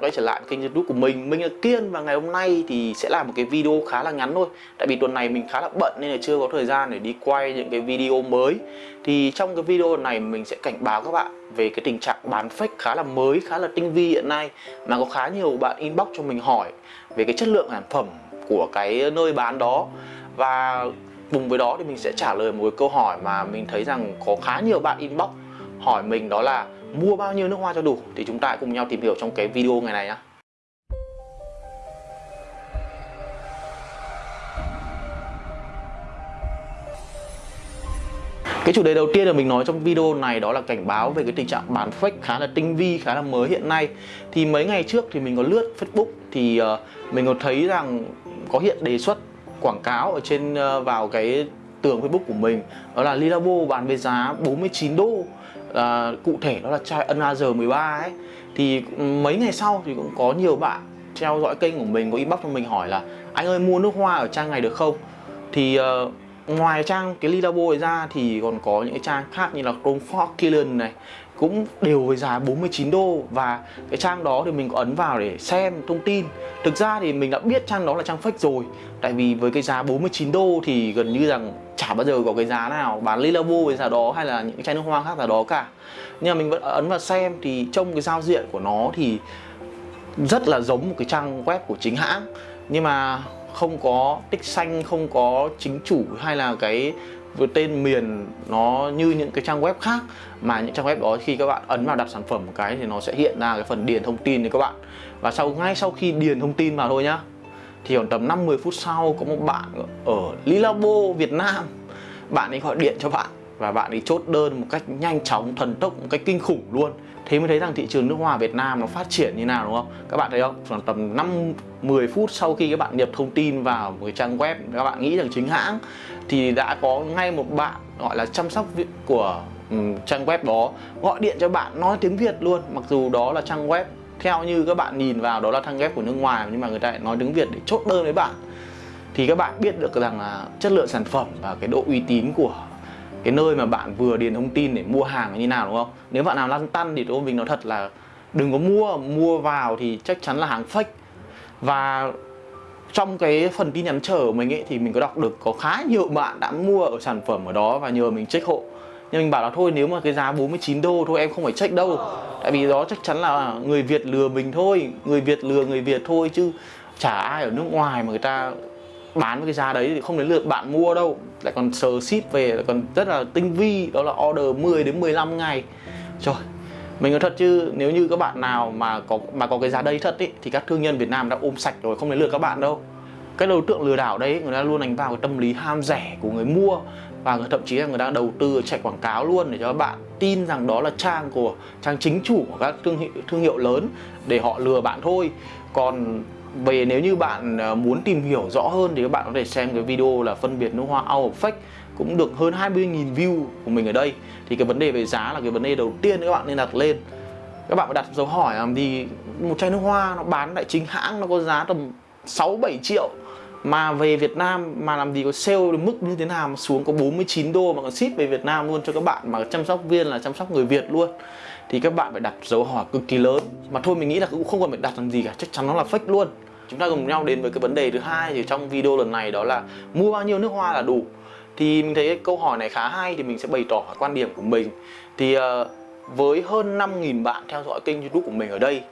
quay trở lại kênh youtube của mình. Mình là Kiên và ngày hôm nay thì sẽ là một cái video khá là ngắn thôi. Tại vì tuần này mình khá là bận nên là chưa có thời gian để đi quay những cái video mới. Thì trong cái video này mình sẽ cảnh báo các bạn về cái tình trạng bán fake khá là mới, khá là tinh vi hiện nay. Mà có khá nhiều bạn inbox cho mình hỏi về cái chất lượng sản phẩm của cái nơi bán đó. Và cùng với đó thì mình sẽ trả lời một cái câu hỏi mà mình thấy rằng có khá nhiều bạn inbox hỏi mình đó là mua bao nhiêu nước hoa cho đủ thì chúng ta cùng nhau tìm hiểu trong cái video ngày này nhé. Cái chủ đề đầu tiên là mình nói trong video này đó là cảnh báo về cái tình trạng bán fake khá là tinh vi, khá là mới hiện nay. Thì mấy ngày trước thì mình có lướt Facebook thì uh, mình có thấy rằng có hiện đề xuất quảng cáo ở trên uh, vào cái tường Facebook của mình. Đó là Lilabo bán với giá 49 đô à, cụ thể đó là chai Another 13 ấy. Thì mấy ngày sau thì cũng có nhiều bạn theo dõi kênh của mình có inbox cho mình hỏi là anh ơi mua nước hoa ở trang này được không? Thì uh, ngoài trang cái Lilabo ra thì còn có những cái trang khác như là Chrome Fort Killian này, cũng đều với giá 49 đô. Và cái trang đó thì mình có ấn vào để xem thông tin. Thực ra thì mình đã biết trang đó là trang fake rồi. Tại vì với cái giá 49 đô thì gần như rằng chả bao giờ có cái giá nào bán Lilabo với giá đó hay là những cái chai nước hoa khác giá đó cả. Nhưng mà mình vẫn ấn vào xem thì trong cái giao diện của nó thì rất là giống một cái trang web của chính hãng. Nhưng mà không có tích xanh, không có chính chủ hay là cái với tên miền nó như những cái trang web khác, mà những trang web đó khi các bạn ấn vào đặt sản phẩm một cái thì nó sẽ hiện ra cái phần điền thông tin cho các bạn. Và sau, ngay sau khi điền thông tin vào thôi nhá, thì khoảng tầm 5-10 phút sau có một bạn ở Lilabo, Việt Nam, bạn ấy gọi điện cho bạn và bạn ấy chốt đơn một cách nhanh chóng, thần tốc, một cách kinh khủng luôn thế mới thấy rằng thị trường nước hoa Việt Nam nó phát triển như nào đúng không? Các bạn thấy không? Khoảng tầm 5 10 phút sau khi các bạn nhập thông tin vào một cái trang web các bạn nghĩ rằng chính hãng thì đã có ngay một bạn gọi là chăm sóc của um, trang web đó gọi điện cho bạn nói tiếng Việt luôn. Mặc dù đó là trang web theo như các bạn nhìn vào đó là trang web của nước ngoài nhưng mà người ta lại nói tiếng Việt để chốt đơn với bạn. Thì các bạn biết được rằng là chất lượng sản phẩm và cái độ uy tín của cái nơi mà bạn vừa điền thông tin để mua hàng như nào, đúng không? Nếu bạn nào lăn tăn thì tôi mình nói thật là đừng có mua mua vào thì chắc chắn là hàng fake. Và trong cái phần tin nhắn chờ của mình ấy thì mình có đọc được có khá nhiều bạn đã mua ở sản phẩm ở đó và nhờ mình check hộ. Nhưng mình bảo là thôi, nếu mà cái giá 49 đô thôi, em không phải check đâu. Tại vì đó chắc chắn là người Việt lừa mình thôi, người Việt lừa người Việt thôi chứ chả ai ở nước ngoài mà người ta bán với cái giá đấy thì không đến lượt bạn mua đâu. Lại còn sờ ship về lại còn rất là tinh vi đó là order 10 đến 15 ngày. Trời mình nói thật chứ nếu như các bạn nào mà có mà có cái giá đây thật ý, thì các thương nhân Việt Nam đã ôm sạch rồi không đến lượt các bạn đâu. Cái đối tượng lừa đảo đấy người ta luôn đánh vào cái tâm lý ham rẻ của người mua và thậm chí là người ta đầu tư chạy quảng cáo luôn để cho các bạn tin rằng đó là trang của trang chính chủ của các thương hiệu, thương hiệu lớn để họ lừa bạn thôi. Còn về nếu như bạn ờ, muốn tìm hiểu rõ hơn thì các bạn có thể xem cái video là phân biệt nước hoa out of fake cũng được hơn 20.000 view của mình ở đây. Thì cái vấn đề về giá là cái vấn đề đầu tiên các bạn nên đặt lên. Các bạn phải đặt dấu hỏi làm gì? Một chai nước hoa nó bán tại chính hãng nó có giá tầm 6 7 triệu. Mà về Việt Nam mà làm gì có sale đến mức như thế nào mà xuống có 49 đô mà còn ship về Việt Nam luôn cho các bạn mà chăm sóc viên là chăm sóc người Việt luôn thì các bạn phải đặt dấu hỏi cực kỳ lớn. Mà thôi mình nghĩ là cũng không cần phải đặt làm gì cả. Chắc chắn nó là fake luôn. Chúng ta cùng nhau đến với cái vấn đề thứ hai thì trong video lần này đó là mua bao nhiêu nước hoa là đủ. Thì mình thấy cái câu hỏi này khá hay thì mình sẽ bày tỏ quan điểm của mình. Thì uh, với hơn 5.000 bạn theo dõi kênh youtube của mình ở đây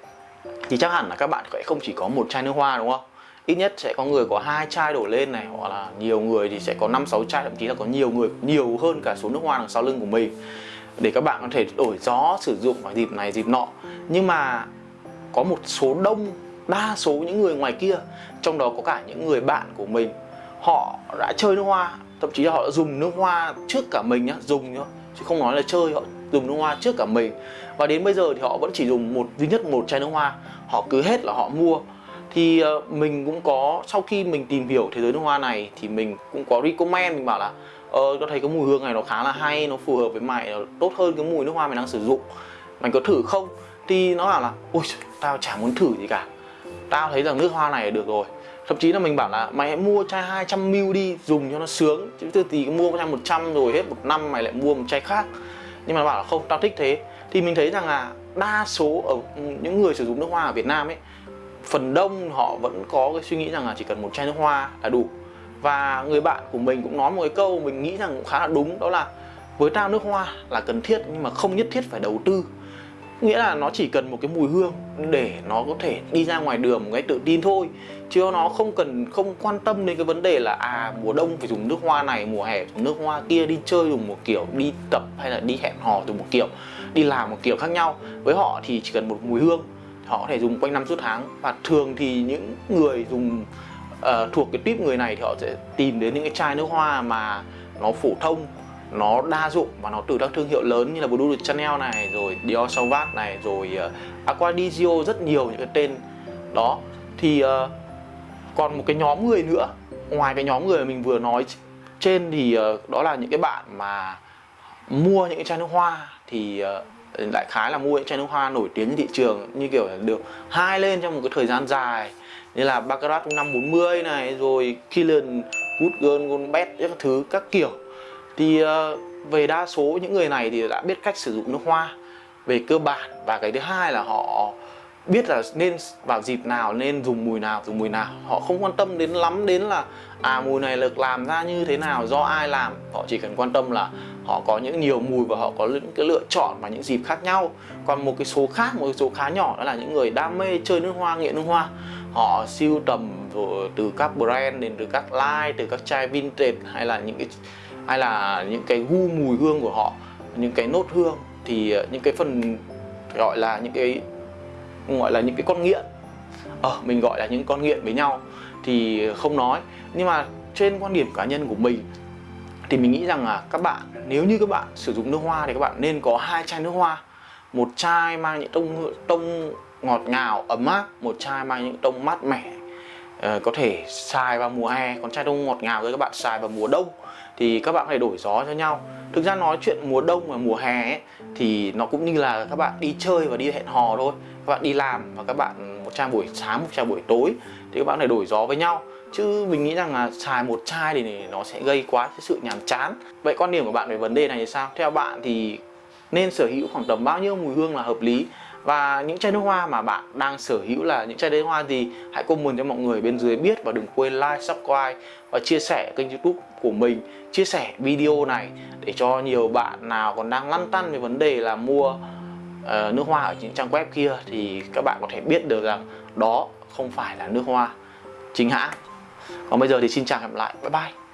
thì chắc hẳn là các bạn sẽ không chỉ có một chai nước hoa đúng không? Ít nhất sẽ có người có hai chai đổ lên này hoặc là nhiều người thì sẽ có năm sáu chai thậm chí là có nhiều người nhiều hơn cả số nước hoa đằng sau lưng của mình để các bạn có thể đổi gió sử dụng vào dịp này, dịp nọ. Nhưng mà có một số đông, đa số những người ngoài kia, trong đó có cả những người bạn của mình, họ đã chơi nước hoa, thậm chí là họ đã dùng nước hoa trước cả mình nhá, dùng nhá, chứ không nói là chơi, họ dùng nước hoa trước cả mình. Và đến bây giờ thì họ vẫn chỉ dùng một, duy nhất một chai nước hoa, họ cứ hết là họ mua. Thì ờ, mình cũng có, sau khi mình tìm hiểu thế giới nước hoa này thì mình cũng có recommend, mình bảo là ờ uh, thấy cái mùi hương này nó khá là hay nó phù hợp với mày nó tốt hơn cái mùi nước hoa mày đang sử dụng. Mày có thử không? Thì nó bảo là ôi tao chả muốn thử gì cả. Tao thấy rằng nước hoa này được rồi. Thậm chí là mình bảo là mày hãy mua chai 200 ml đi dùng cho nó sướng. Chứ từ tí mua chai 100 rồi hết một năm mày lại mua một chai khác. Nhưng mà nó bảo là không tao thích thế. Thì mình thấy rằng là đa số ở những người sử dụng nước hoa ở Việt Nam ấy phần đông họ vẫn có cái suy nghĩ rằng là chỉ cần một chai nước hoa là đủ và người bạn của mình cũng nói một cái câu mình nghĩ rằng cũng khá là đúng, đó là với tao nước hoa là cần thiết nhưng mà không nhất thiết phải đầu tư. Nghĩa là nó chỉ cần một cái mùi hương để nó có thể đi ra ngoài đường một cái tự tin thôi, chứ nó không cần, không quan tâm đến cái vấn đề là à mùa đông phải dùng nước hoa này, mùa hè dùng nước hoa kia, đi chơi dùng một kiểu, đi tập hay là đi hẹn hò dùng một kiểu, đi làm một kiểu khác nhau. Với họ thì chỉ cần một mùi hương, họ có thể dùng quanh năm suốt tháng. Và thường thì những người dùng uh, thuộc cái tuyếp người này thì họ sẽ tìm đến những cái chai nước hoa mà nó phổ thông nó đa dụng và nó từ các thương hiệu lớn như là Blue Chanel này rồi Dior Sauvage này rồi ờ, uh, Aqua rất nhiều những cái tên đó. Thì uh, còn một cái nhóm người nữa ngoài cái nhóm người mà mình vừa nói trên thì uh, đó là những cái bạn mà mua những cái chai nước hoa thì uh, đại khái là mua những chai nước hoa nổi tiếng trên thị trường, như kiểu là được hai lên trong một cái thời gian dài. Như là Baccarat 540 này, rồi Killian Good Girl Gold Bet các thứ, các kiểu. Thì ờ, về đa số những người này thì đã biết cách sử dụng nước hoa về cơ bản. Và cái thứ hai là họ biết là nên vào dịp nào, nên dùng mùi nào, dùng mùi nào. Họ không quan tâm đến lắm đến là à mùi này được làm ra như thế nào, do ai làm. Họ chỉ cần quan tâm là họ có những nhiều mùi và họ có những cái lựa chọn và những dịp khác nhau. Còn một cái số khác, một cái số khá nhỏ đó là những người đam mê chơi nước hoa, nghiện nước hoa. Họ siêu tầm từ các brand đến từ các line, từ các chai vintage hay là những cái, hay là những cái gu mùi hương của họ, những cái nốt hương. Thì ờ, những cái phần gọi là những cái gọi là những cái con nghiện. Ờ mình gọi là những con nghiện với nhau thì không nói. Nhưng mà trên quan điểm cá nhân của mình thì mình nghĩ rằng là các bạn nếu như các bạn sử dụng nước hoa thì các bạn nên có hai chai nước hoa. Một chai mang những tông tông ngọt ngào ấm áp một chai mang những tông mát mẻ. Ờ, có thể xài vào mùa hè còn chai tông ngọt ngào thì các bạn xài vào mùa đông thì các bạn phải đổi gió cho nhau. Thực ra nói chuyện mùa đông và mùa hè ấy, thì nó cũng như là các bạn đi chơi và đi hẹn hò thôi. Các bạn đi làm và các bạn một chai buổi sáng một chai buổi tối thì các bạn phải đổi gió với nhau. Chứ mình nghĩ rằng là xài một chai thì nó sẽ gây quá cái sự nhàm chán. Vậy quan điểm của bạn về vấn đề này thì sao? Theo bạn thì nên sở hữu khoảng tầm bao nhiêu mùi hương là hợp lý? Và những chai nước hoa mà bạn đang sở hữu là những chai nước hoa gì hãy comment cho mọi người bên dưới biết và đừng quên like subscribe và chia sẻ kênh youtube của mình. Chia sẻ video này để cho nhiều bạn nào còn đang lăn tăn về vấn đề là mua uh, nước hoa ở những trang web kia thì các bạn có thể biết được rằng đó không phải là nước hoa chính hãng. Còn bây giờ thì xin chào hẹn lại. Bye bye.